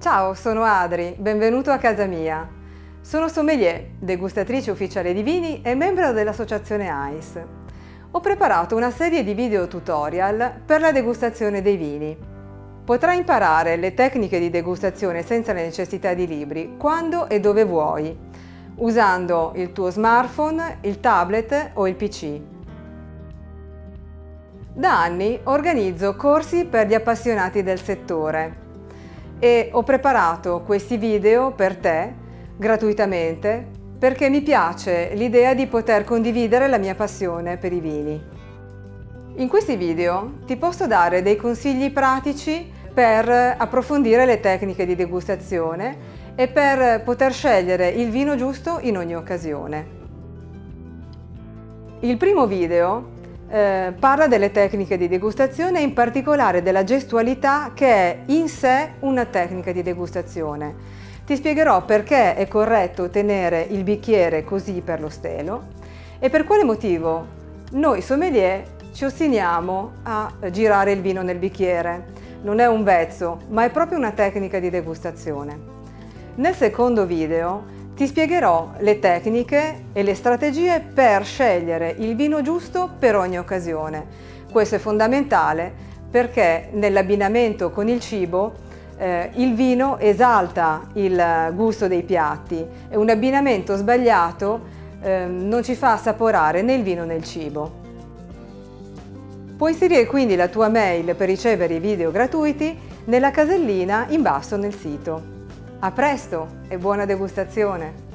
Ciao, sono Adri, benvenuto a casa mia. Sono sommelier, degustatrice ufficiale di vini e membro dell'associazione AIS. Ho preparato una serie di video tutorial per la degustazione dei vini. Potrai imparare le tecniche di degustazione senza la necessità di libri, quando e dove vuoi, usando il tuo smartphone, il tablet o il PC. Da anni organizzo corsi per gli appassionati del settore e ho preparato questi video per te gratuitamente perché mi piace l'idea di poter condividere la mia passione per i vini. In questi video ti posso dare dei consigli pratici per approfondire le tecniche di degustazione e per poter scegliere il vino giusto in ogni occasione. Il primo video eh, parla delle tecniche di degustazione e in particolare della gestualità che è in sé una tecnica di degustazione. Ti spiegherò perché è corretto tenere il bicchiere così per lo stelo e per quale motivo noi sommelier ci ostiniamo a girare il vino nel bicchiere. Non è un vezzo, ma è proprio una tecnica di degustazione. Nel secondo video ti spiegherò le tecniche e le strategie per scegliere il vino giusto per ogni occasione. Questo è fondamentale perché nell'abbinamento con il cibo eh, il vino esalta il gusto dei piatti e un abbinamento sbagliato eh, non ci fa assaporare né il vino né il cibo. Puoi inserire quindi la tua mail per ricevere i video gratuiti nella casellina in basso nel sito. A presto e buona degustazione!